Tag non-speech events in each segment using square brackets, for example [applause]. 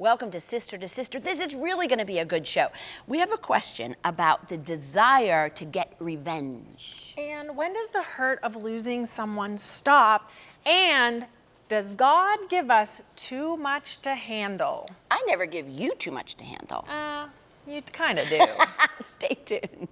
Welcome to Sister to Sister. This is really going to be a good show. We have a question about the desire to get revenge. And when does the hurt of losing someone stop? And does God give us too much to handle? I never give you too much to handle. Uh, you kind of do. [laughs] Stay tuned.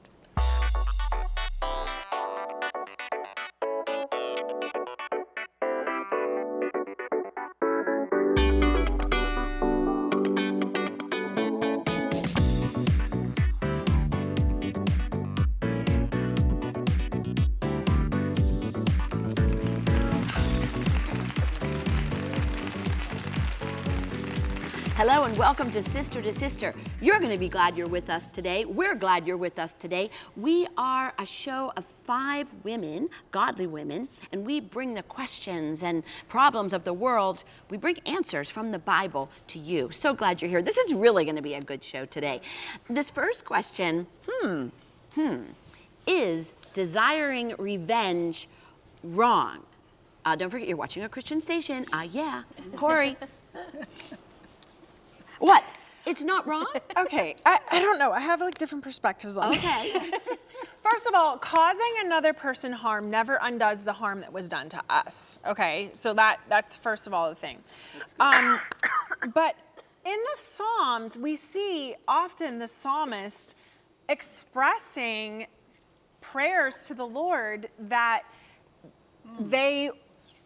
Welcome to Sister to Sister. You're going to be glad you're with us today. We're glad you're with us today. We are a show of five women, godly women, and we bring the questions and problems of the world, we bring answers from the Bible to you. So glad you're here. This is really going to be a good show today. This first question, hmm, hmm, is desiring revenge wrong? Uh, don't forget, you're watching a Christian station. Ah, uh, yeah. Corey. [laughs] What? It's not wrong? [laughs] okay, I, I don't know. I have like different perspectives on it. Okay. [laughs] First of all, causing another person harm never undoes the harm that was done to us. Okay, so that that's first of all the thing. Um, [coughs] but in the Psalms, we see often the psalmist expressing prayers to the Lord that they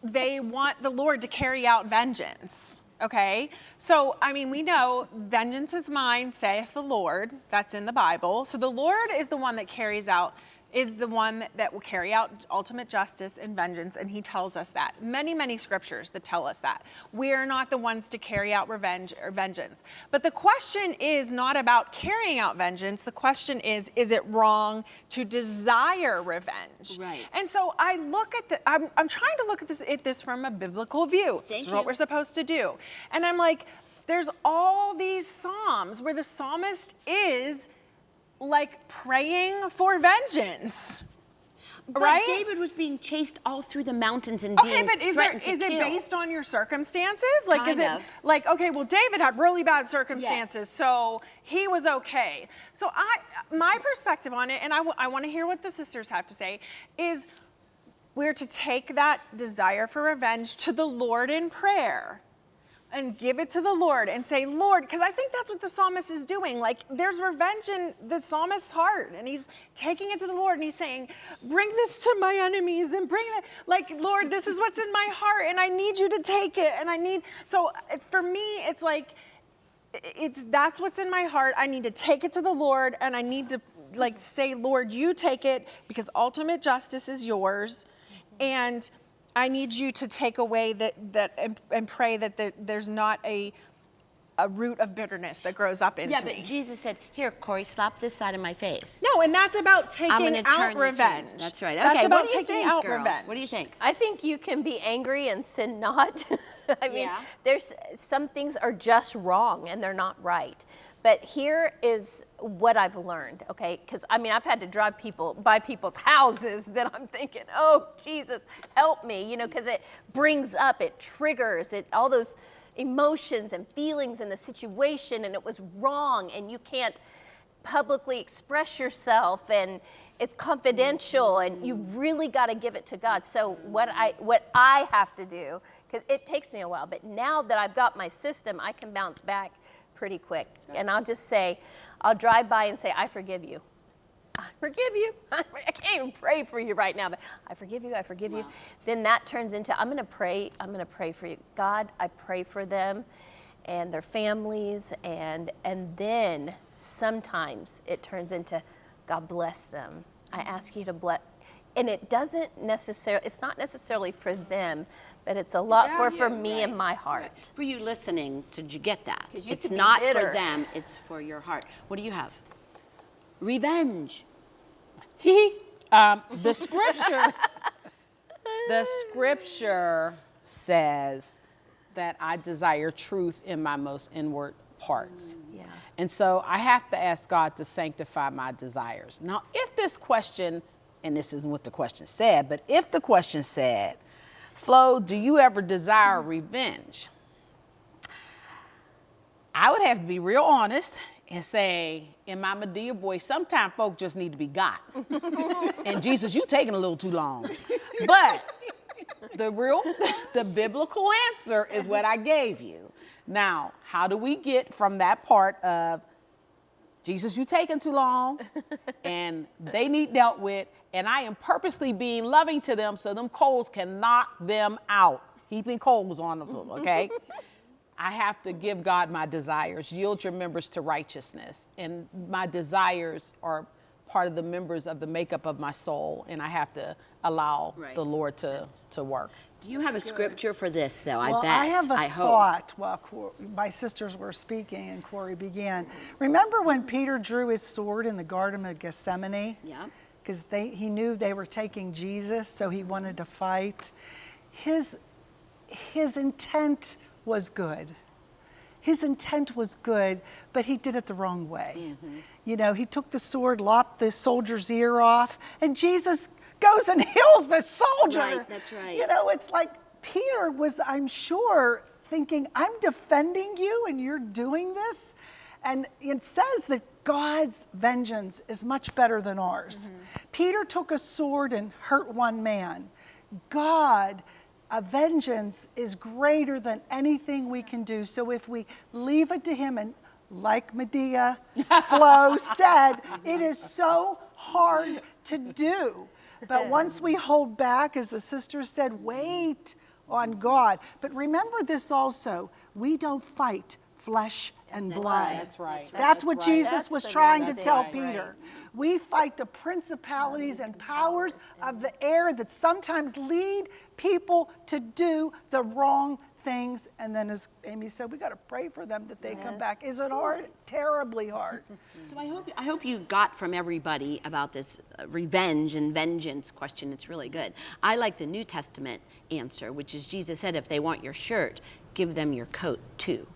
they want the Lord to carry out vengeance. Okay, so I mean, we know vengeance is mine, saith the Lord. That's in the Bible. So the Lord is the one that carries out is the one that will carry out ultimate justice and vengeance, and he tells us that. Many, many scriptures that tell us that. We are not the ones to carry out revenge or vengeance. But the question is not about carrying out vengeance. The question is, is it wrong to desire revenge? Right. And so I look at the, I'm, I'm trying to look at this, at this from a biblical view. Thank That's you. what we're supposed to do. And I'm like, there's all these Psalms where the psalmist is like praying for vengeance. But right? David was being chased all through the mountains and Okay, being but is there, threatened to is it kill. based on your circumstances? Like, is Kind it of. like okay? Well, David had really bad circumstances, Yes. so he was okay. So I, my perspective on it, and I, I want to hear what the sisters have to say, is we're to take that desire for revenge to the Lord in prayer and give it to the Lord and say, Lord, because I think that's what the psalmist is doing. Like, there's revenge in the psalmist's heart, and he's taking it to the Lord and he's saying, Bring this to my enemies and bring it. Like, Lord, this is what's in my heart, and I need you to take it. And I need, so for me, it's like, it's that's what's in my heart. I need to take it to the Lord, and I need to like say, Lord, you take it because ultimate justice is yours, and I need you to take away that that and, and pray that there, there's not a a root of bitterness that grows up into Yeah, but me. Jesus said, "Here, Corey, slap this side of my face." no, and that's about I'm taking turn out the revenge. That's right. That's Okay, about what do you taking think, out girls? revenge. What do you think? I think you can be angry and sin not. [laughs] I mean, Yeah. there's some things are just wrong and they're not right. But here is what I've learned, okay? Because I mean, I've had to drive people by people's [laughs] houses that I'm thinking, oh Jesus, help me, you know, because it brings up, it triggers, it all those emotions and feelings in the situation, and it was wrong, and you can't publicly express yourself and it's confidential and you mm-hmm. really got to give it to God. So what I what I have to do cuz it takes me a while, but now that I've got my system, I can bounce back pretty quick. And I'll just say I'll drive by and say I forgive you. I forgive you. [laughs] I can't even pray for you right now, but I forgive you. I forgive you. Then that turns into I'm going to pray. I'm going to pray for you. God, I pray for them and their families and and then sometimes it turns into God bless them. I mm-hmm. ask you to bless and it doesn't necessarily it's not necessarily for them, but it's a lot for for me and my heart. For you listening, did you get that? you It's could be not for them, it's for your heart. What do you have? Revenge. [laughs] Um, the scripture, the scripture says that I desire truth in my most inward parts. Yeah. And so I have to ask God to sanctify my desires. Now, if this question, and this isn't what the question said, but if the question said, Flo, do you ever desire revenge? I would have to be real honest and say, in my Madea voice, sometimes folk just need to be got. [laughs] and Jesus, you taking a little too long. But the real, [laughs] the biblical answer is what I gave you. Now, how do we get from that part of Jesus, you taking too long, [laughs] and they need dealt with, and I am purposely being loving to them so them coals can knock them out, heaping coals on them, okay? [laughs] I have to give God my desires, yield your members to righteousness, and my desires are part of the members of the makeup of my soul, and I have to allow Right. the Lord to, to work. Do you have a scripture for this, though? I well, bet. I have a I hope. thought while Cor- my sisters were speaking and Corey began. Remember when Peter drew his sword in the Garden of Gethsemane? Yeah. Because he knew they were taking Jesus, so he wanted to fight. His, his intent was good. His intent was good, but he did it the wrong way. Mm-hmm. You know, he took the sword, lopped the soldier's ear off, and Jesus goes and [laughs] heals the soldier. Right, that's right. You know, it's like Peter was, I'm sure, thinking, I'm defending you and you're doing this. And it says that God's vengeance is much better than ours. Mm-hmm. Peter took a sword and hurt one man. God, a vengeance is greater than anything we can do. So if we leave it to him and like Madea [laughs] Flo said, it is so hard to do. But once we hold back, as the sister said, wait on God. But remember this also we don't fight flesh and blood. That's right. That's, That's what right. Jesus That's was trying to tell thing. Peter. We fight the principalities and powers of the air that sometimes lead people to do the wrong things. And then, as Amy said, we got to pray for them that they come back. Is it hard? Terribly hard. [laughs] So I hope I hope you got from everybody about this uh, revenge and vengeance question. It's really good. I like the New Testament answer, which is Jesus said, "If they want your shirt, give them your coat too."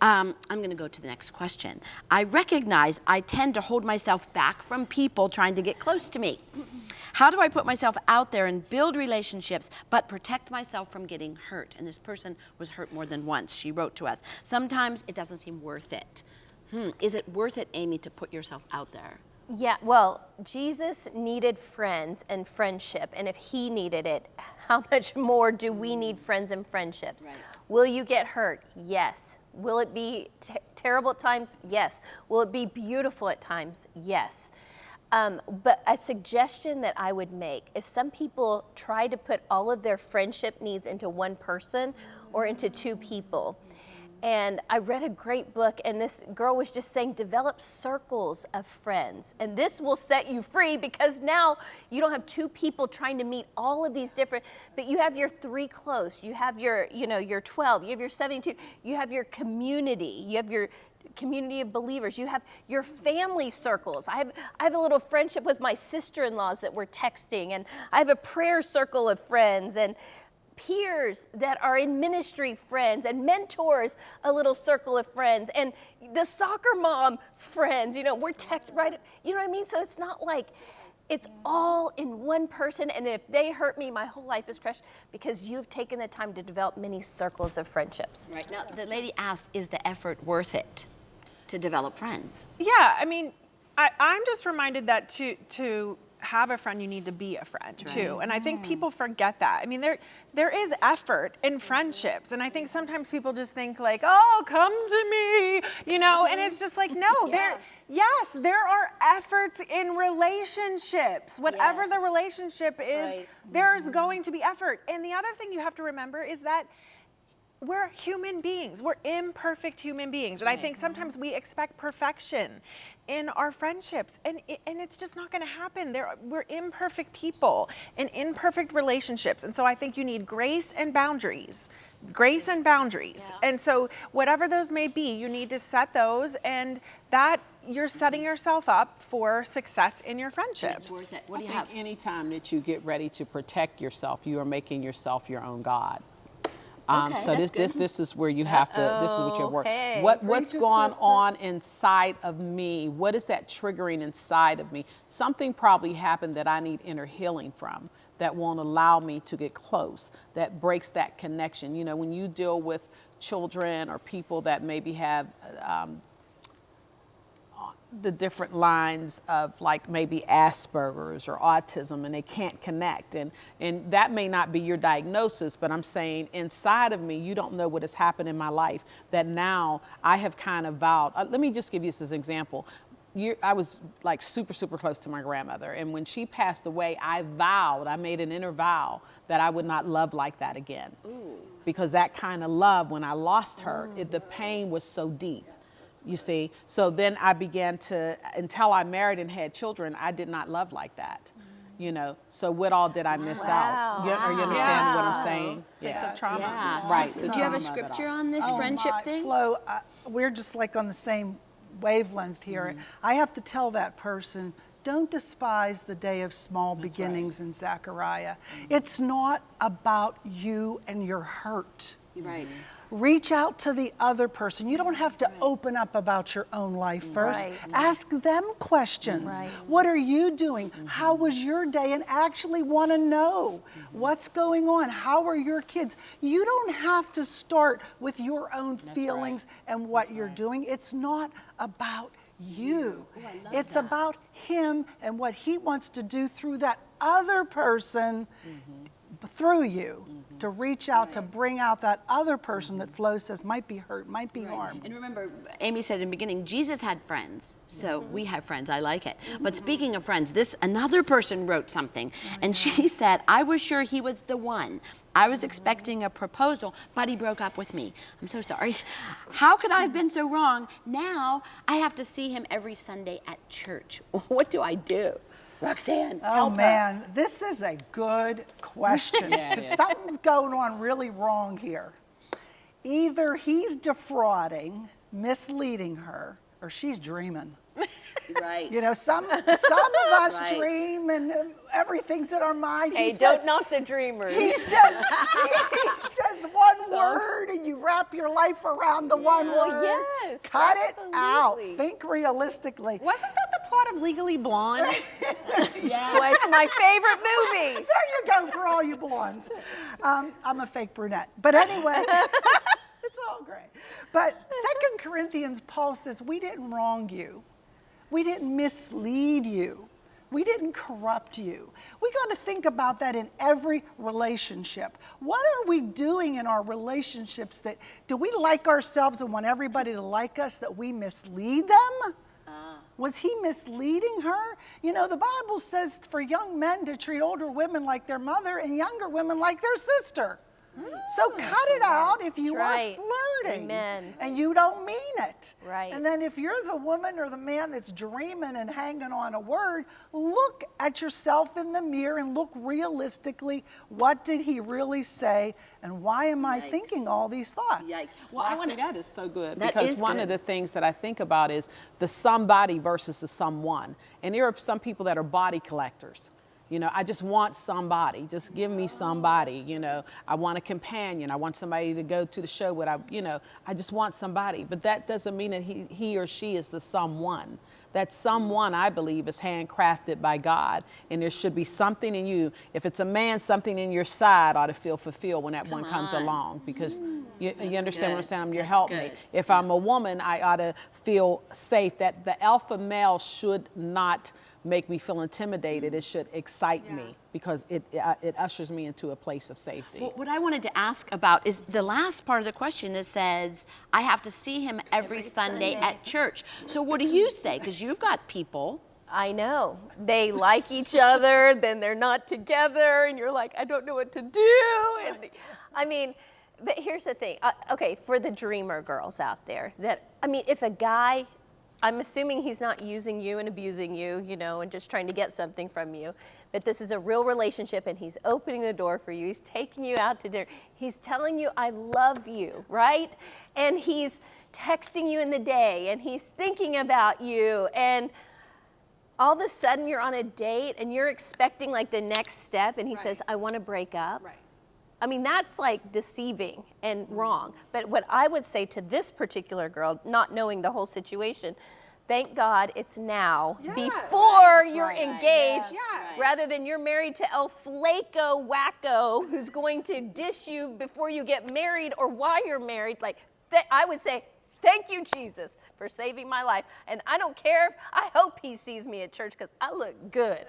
Um, I'm going to go to the next question. I recognize I tend to hold myself back from people trying to get close to me. How do I put myself out there and build relationships, but protect myself from getting hurt? And this person was hurt more than once. She wrote to us. Sometimes it doesn't seem worth it. Hmm, is it worth it, Amy, to put yourself out there? Yeah, well, Jesus needed friends and friendship, and if he needed it, how much more do we need friends and friendships? Right. Will you get hurt? Yes. Will it be te- terrible at times? Yes. Will it be beautiful at times? Yes. Um, but a suggestion that I would make is some people try to put all of their friendship needs into one person or into two people. And I read a great book, and this girl was just saying, develop circles of friends. And this will set you free because now you don't have two people trying to meet all of these different, but you have your three close, you have your, you know, your 12, you have your 72, you have your community, you have your community of believers. You have your family circles. I have I have a little friendship with my sister-in-laws that we're texting and I have a prayer circle of friends and peers that are in ministry friends and mentors a little circle of friends and the soccer mom friends you know we're text right you know what i mean so it's not like it's all in one person and if they hurt me my whole life is crushed because you've taken the time to develop many circles of friendships Right. Now, the lady asked, is the effort worth it to develop friends? Yeah, I mean, I, I'm just reminded that to to have a friend, you need to be a friend too. And I think people forget that. I mean, there there is effort in friendships, and I think sometimes people just think like, "Oh, come to me," you know, and mm-hmm. it's just like, no, there. Yes, there are efforts in relationships. Whatever the relationship is, Right. there's mm-hmm. going to be effort. And the other thing you have to remember is that we're human beings. We're imperfect human beings. And I think mm-hmm. sometimes we expect perfection in our friendships. And, and it's just not going to happen. There, we're imperfect people in imperfect relationships. And so I think you need grace and boundaries. Grace and boundaries. And so, whatever those may be, you need to set those, and that you're setting mm-hmm. yourself up for success in your friendships. It's worth it. What I do you think have? anytime that you get ready to protect yourself, you are making yourself your own God. Um, Okay, so this, this this is where you have to. This is what your work. Okay. What what's going sister. on inside of me? What is that triggering inside of me? Something probably happened that I need inner healing from. That won't allow me to get close. That breaks that connection. You know, when you deal with children or people that maybe have um, the different lines of like maybe Asperger's or autism and they can't connect. And and that may not be your diagnosis but I'm saying inside of me you don't know what has happened in my life that now I have kind of vowed. Uh, let me just give you this as an example. You, I was like super super close to my grandmother and when she passed away I vowed I made an inner vow that I would not love like that again. Because that kind of love when I lost her it, the pain was so deep you see. So then I began to, until I married and had children, I did not love like that. You know, so what all did I miss out? You, are you understand what I'm saying? Place Yeah. of trauma. Yeah. Right. Do you have a Trauma of it all. scripture on this Oh friendship my, thing? Flo, uh, we're just like on the same wavelength here. Mm-hmm. I have to tell that person, don't despise the day of small beginnings in Zechariah. Mm-hmm. It's not about you and your hurt. Right. Reach out to the other person. You don't have to open up about your own life first. Right. Ask them questions. Right. What are you doing? How was your day? And actually want to know what's going on. How are your kids? You don't have to start with your own feelings and what you're doing. It's not about you. it's about him and what he wants to do through that other person through you mm-hmm. to reach out to bring out that other person that mm-hmm. Flo says might be hurt, might be harmed. And remember, Amy said in the beginning, Jesus had friends, so mm-hmm. we have friends. I like it. But speaking of friends, this another person wrote something, and she [laughs] said, "I was sure he was the one. I was expecting a proposal, but he broke up with me. I'm so sorry. How could I have been so wrong? Now I have to see him every Sunday at church. [laughs] What do I do?" Roxanne, Oh help her. man, this is a good question [laughs] Yeah, it because something's going on really wrong here. Either he's defrauding, misleading her, or she's dreaming. Right. You know, some [laughs] some of us Right. dream and everything's in our mind. Hey, He said- don't knock the dreamers. He says, [laughs] he says one word and you wrap your life around the one Well, word. yes, Cut it out. Think realistically. Wasn't that the plot of Legally Blonde? [laughs] That's why it's my favorite movie. There you go for all you blondes. Um, I'm a fake brunette. But anyway, it's all great. But Second Corinthians, Paul says, we didn't wrong you. We didn't mislead you. We didn't corrupt you. We got to think about that in every relationship. What are we doing in our relationships that do we like ourselves and want everybody to like us that we mislead them? Uh. Was he misleading her? You know, the Bible says for young men to treat older women like their mother and younger women like their sister. So hmm, cut it out if you That's are flirting Amen. and you don't mean it. Right. And then if you're the woman or the man that's dreaming and hanging on a word, look at yourself in the mirror and look realistically, what did he really say and why am I thinking all these thoughts? Yikes. Well, I want Roxy, that is so good That because is one good. of the things that I think about is the somebody versus the someone. And there are some people that are body collectors. You know, I just want somebody. Just give me somebody. You know, I want a companion. I want somebody to go to the show with. I, you know, I just want somebody. But that doesn't mean that he, he or she is the someone. That someone, I believe, is handcrafted by God, and there should be something in you. If it's a man, something in your side ought to feel fulfilled when that one comes on. along, because you, you understand what I'm saying. You're That's helping. good. If I'm a woman, I ought to feel safe. That the alpha male should not make me feel intimidated. It should excite me because it, uh, it ushers me into a place of safety. Well, what I wanted to ask about is the last part of the question. It says, I have to see him every, Sunday, Sunday. at church. So what do you say? Because you've got people. I know. They like each other, then they're not together, and you're like, I don't know what to do. And I mean, but here's the thing. Uh, okay, for the dreamer girls out there, that I mean, if a guy, I'm assuming he's not using you and abusing you, you know, and just trying to get something from you. But this is a real relationship and he's opening the door for you. He's taking you out to dinner. He's telling you, I love you, right? And he's texting you in the day and he's thinking about you. And all of a sudden you're on a date and you're expecting like the next step and he says i want to break up Right. I mean that's like deceiving and wrong but what i would say to this particular girl not knowing the whole situation Thank God it's now Yes. before you're right. engaged Yes. rather than you're married to El Flaco Wacko who's going to dish you before you get married or while you're married. Like, th- I would say, Thank you, Jesus, for saving my life. And I don't care if, I hope he sees me at church because I look good. [laughs] [laughs]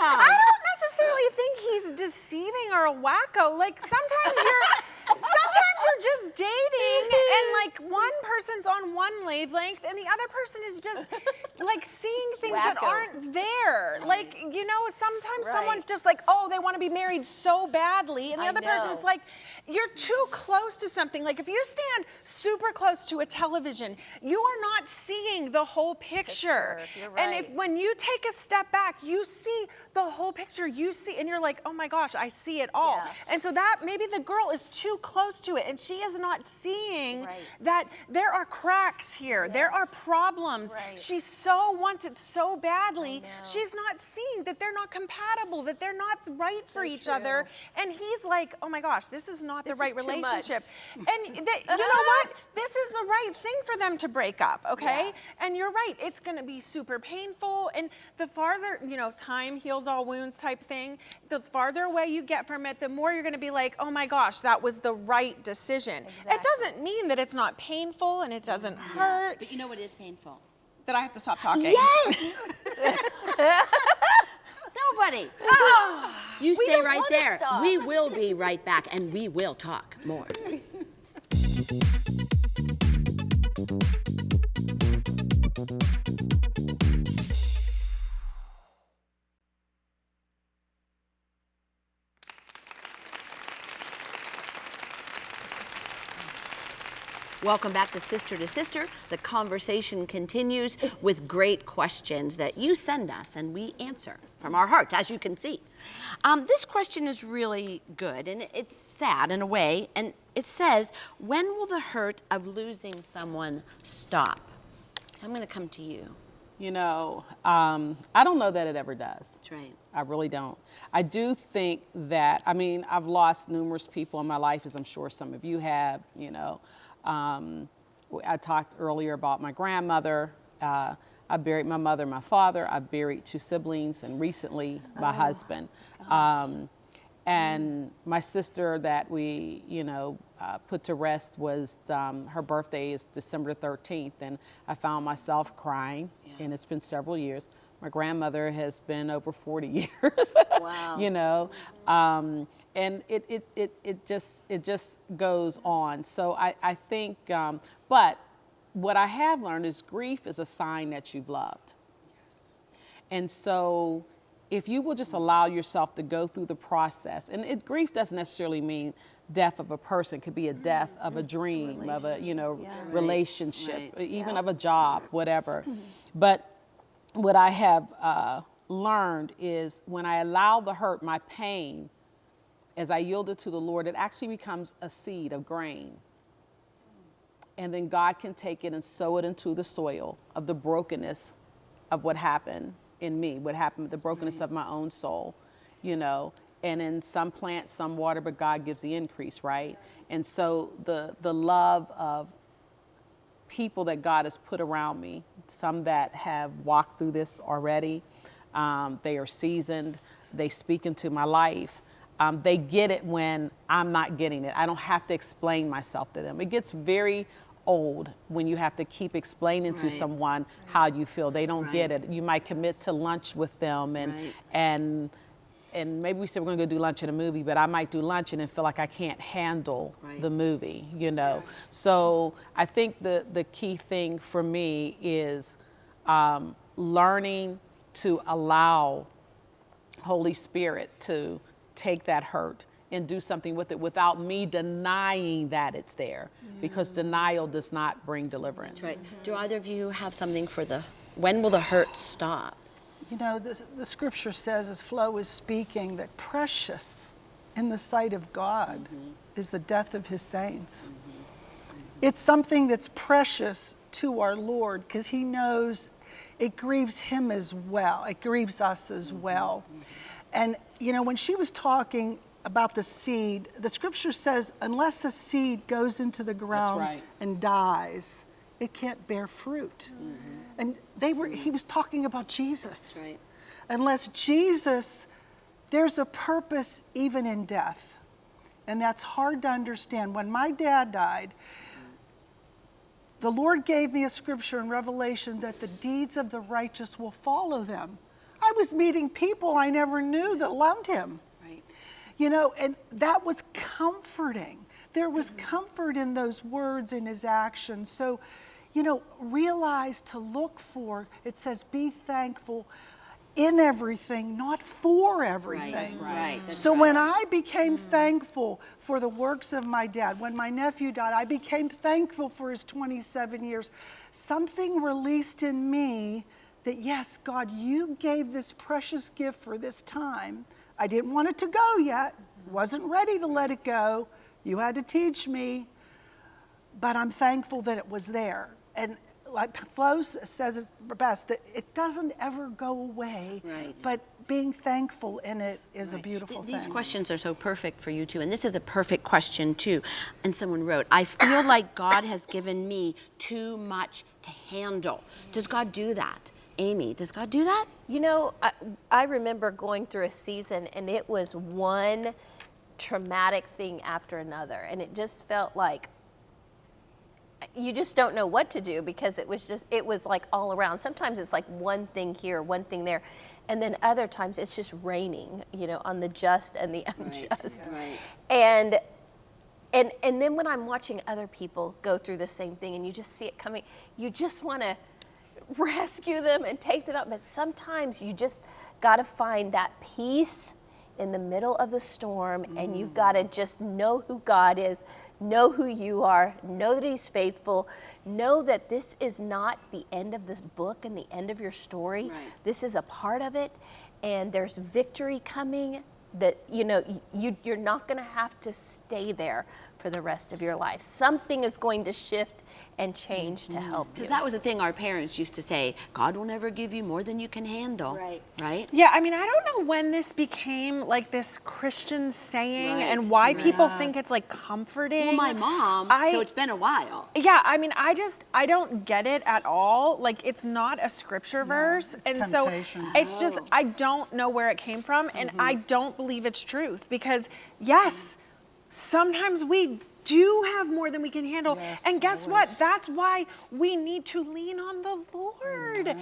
I don't necessarily think he's deceiving or a wacko. Like sometimes you're [laughs] sometimes you're just dating and [laughs] like one person's on one wavelength and the other person is just like seeing things that aren't there. Like, you know, sometimes Right. someone's just like, oh, they want to be married so badly. And the I other person's like, you're too close to something. Like if you stand super close to a television, you are not seeing the whole picture. Picture, you're And if when you take a step back, you see the whole picture. You see, and you're like, oh my gosh, I see it all. Yeah. And so that maybe the girl is too close to it and she is not seeing Right. that there are cracks here. There are problems. Right. She so wants it so badly. She's not seeing that they're not compatible, that they're not right for each true. other. And he's like, oh my gosh, this is not This the right too relationship. And [laughs] you know what? This is the right thing for them to break up, okay? Yeah. And you're right, it's gonna be super painful. And the farther, you know, time heals all wounds type thing, the farther away you get from it, the more you're gonna be like, oh my gosh, that was the right decision. It doesn't mean that it's not painful and it doesn't hurt, But you know what is painful? that I have to stop talking. Yes! [laughs] Nobody. [sighs] you stay right there. We will be right back and we will talk more. [laughs] Welcome back to Sister to Sister. The conversation continues with great questions that you send us and we answer from our hearts, as you can see. Um, this question is really good and it's sad in a way. And it says, When will the hurt of losing someone stop? So I'm going to come to you. You know, um, I don't know that it ever does. That's right. I really don't. I do think that, I mean, I've lost numerous people in my life, as I'm sure some of you have, you know. Um, I talked earlier about my grandmother. Uh, I buried my mother, my father. I buried two siblings, and recently my husband. Um, and my sister that we, you know, uh, put to rest was um, her birthday is December 13th, and I found myself crying, and it's been several years. My grandmother has been over 40 [laughs] years. Wow. you know, um, and it, it, it, it just it just goes on. So I, I think, um, but what I have learned is grief is a sign that you've loved. Yes. And so if you will just allow yourself to go through the process, and it, grief doesn't necessarily mean death of a person, could be a death of a dream, of a, you know, relationship, Right. even of a job, whatever. [laughs] But what I have uh, learned is when I allow the hurt, my pain, as I yield it to the Lord, it actually becomes a seed of grain. And then God can take it and sow it into the soil of the brokenness of what happened in me, what happened with the brokenness of my own soul, you know. And in some plants, some water, but God gives the increase, right? And so the the love of people that God has put around me, some that have walked through this already. Um, they are seasoned. They speak into my life. Um, they get it when I'm not getting it. I don't have to explain myself to them. It gets very old when you have to keep explaining to Right. someone how you feel. They don't get it. You might commit to lunch with them and Right. and and maybe we said we're going to go do lunch at a movie, but I might do lunch and then feel like I can't handle Right. the movie, you know. So I think the the key thing for me is um, learning to allow Holy Spirit to take that hurt and do something with it without me denying that it's there, because denial does not bring deliverance. Right. Do either of you have something for the when will the hurt stop? You know, the, the scripture says, as Flo was speaking, that precious in the sight of God mm-hmm. is the death of his saints. Mm-hmm. Mm-hmm. It's something that's precious to our Lord because he knows it grieves him as well, it grieves us as well. And, you know, when she was talking about the seed, the scripture says, unless the seed goes into the ground right. and dies, it can't bear fruit. And they were he was talking about Jesus. right. Unless Jesus, there's a purpose even in death. And that's hard to understand. When my dad died, the Lord gave me a scripture in Revelation that the deeds of the righteous will follow them. I was meeting people I never knew that loved him. Right. You know, and that was comforting. There was mm-hmm. comfort in those words, in his actions. So, you know, realize to look for, it says, be thankful in everything, not for everything. right, that's So when I became mm-hmm. thankful for the works of my dad, when my nephew died, I became thankful for his 27 years. Something released in me that, yes, God, you gave this precious gift for this time. I didn't want it to go yet, wasn't ready to let it go. You had to teach me, but I'm thankful that it was there. And like Flo says it best, that it doesn't ever go away. Right. But being thankful in it is a beautiful Th- These thing. questions are so perfect for you too, and this is a perfect question too. And someone wrote, "I feel [coughs] like God has given me too much to handle." Does God do that, Amy? Does God do that? You know, I, I remember going through a season and it was one traumatic thing after another. And it just felt like you just don't know what to do because it was just, it was like all around. Sometimes it's like one thing here, one thing there. And then other times it's just raining, you know, on the just and the [laughs] unjust. right. And and and then when I'm watching other people go through the same thing and you just see it coming, you just want to rescue them and take them out. But sometimes you just got to find that peace in the middle of the storm, and you've got to mm-hmm. just know who God is, know who you are, know that He's faithful, know that this is not the end of this book and the end of your story. Right. This is a part of it, and there's victory coming. That you know you you're not going to have to stay there for the rest of your life. Something is going to shift and change to mm-hmm. help you. Because that was the thing our parents used to say: God will never give you more than you can handle. Right. Right. Yeah, I mean, I don't know when this became like this Christian saying Right, and why people right. think it's like comforting. Well, my mom. I, so it's been a while. yeah, I mean, I just I don't get it at all. Like it's not a scripture verse, it's and temptation. so it's just Oh. I don't know where it came from, and mm-hmm. I don't believe it's truth because yes, sometimes we do have more than we can handle, Yes, and guess what? That's why we need to lean on the Lord.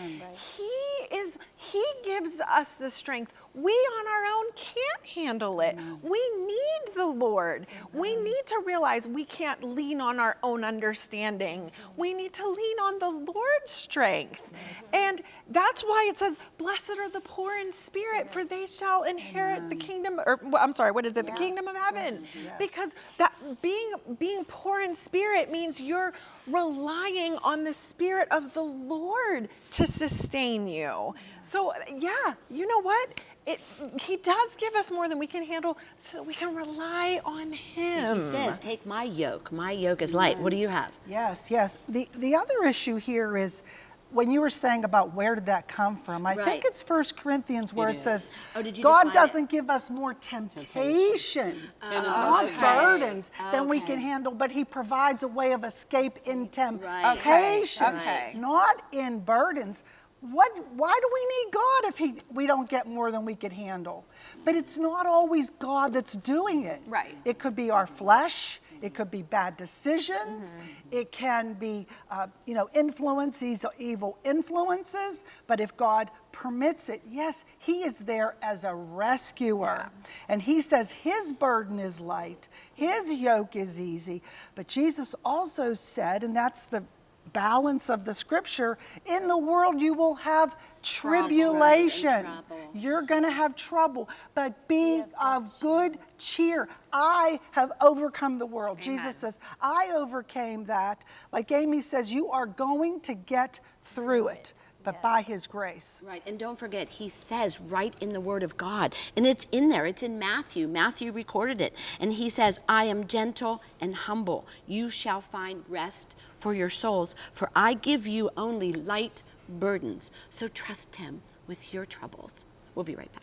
He is He gives us the strength. We on our own can't handle it. We need the Lord. We need to realize we can't lean on our own understanding. We need to lean on the Lord's strength. And that's why it says, Blessed are the poor in spirit, for they shall inherit the kingdom, or I'm sorry, what is it? The kingdom of heaven. Because that being being poor in spirit means you're relying on the spirit of the Lord to sustain you. So yeah, you know what? It, he does give us more than we can handle so that we can rely on him. He says, "Take my yoke. My yoke is light." What do you have? Yes, yes. The, the other issue here is when you were saying about where did that come from, I Right. think it's First Corinthians where it says, Oh, did you God doesn't give us more temptation, not oh, uh, okay. burdens than we can handle, but He provides a way of escape in Right. temptation, Okay, okay. not in burdens. What, why do we need God if he, we don't get more than we could handle? But it's not always God that's doing it. Right. It could be our flesh. It could be bad decisions. It can be, uh, you know, influences, evil influences. But if God permits it, yes, He is there as a rescuer. And He says His burden is light, His yoke is easy. But Jesus also said, and that's the balance of the scripture in the world you will have tribulation. you're going to have trouble. But be of good cheer. I have overcome the world. Jesus says i overcame that. Like amy says you are going to get through it but by his grace. Right, and don't forget, he says right in the Word of God, and it's in there, it's in Matthew. Matthew recorded it. And he says, I am gentle and humble. You shall find rest for your souls, for I give you only light burdens. So trust him with your troubles. We'll be right back.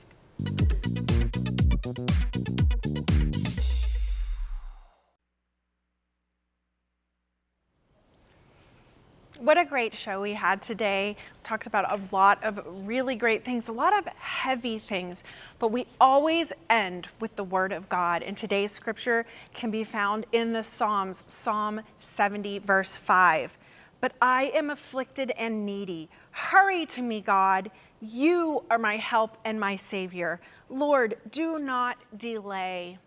What a great show we had today. We talked about a lot of really great things, a lot of heavy things, but we always end with the Word of God. And today's scripture can be found in the Psalms, Psalm 70, verse 5. But I am afflicted and needy. Hurry to me, God. You are my help and my Savior. Lord, do not delay.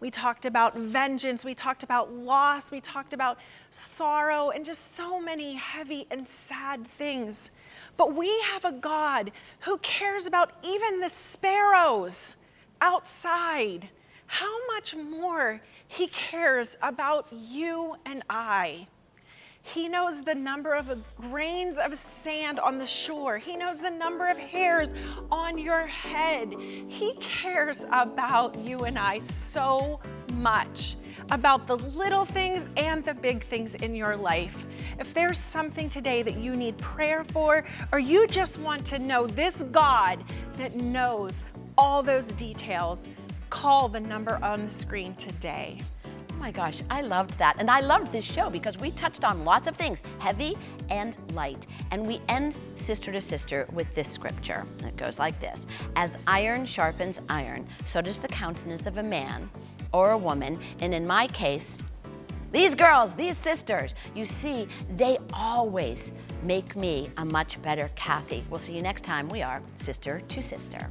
We talked about vengeance. We talked about loss. We talked about sorrow and just so many heavy and sad things. But we have a God who cares about even the sparrows outside. How much more he cares about you and I. He knows the number of grains of sand on the shore. He knows the number of hairs on your head. He cares about you and I so much, about the little things and the big things in your life. If there's something today that you need prayer for, or you just want to know this God that knows all those details, call the number on the screen today. Oh my gosh, I loved that. And I loved this show because we touched on lots of things, heavy and light. And we end Sister to Sister with this scripture. It goes like this As iron sharpens iron, so does the countenance of a man or a woman. And in my case, these girls, these sisters, you see, they always make me a much better Kathy. We'll see you next time. We are Sister to Sister.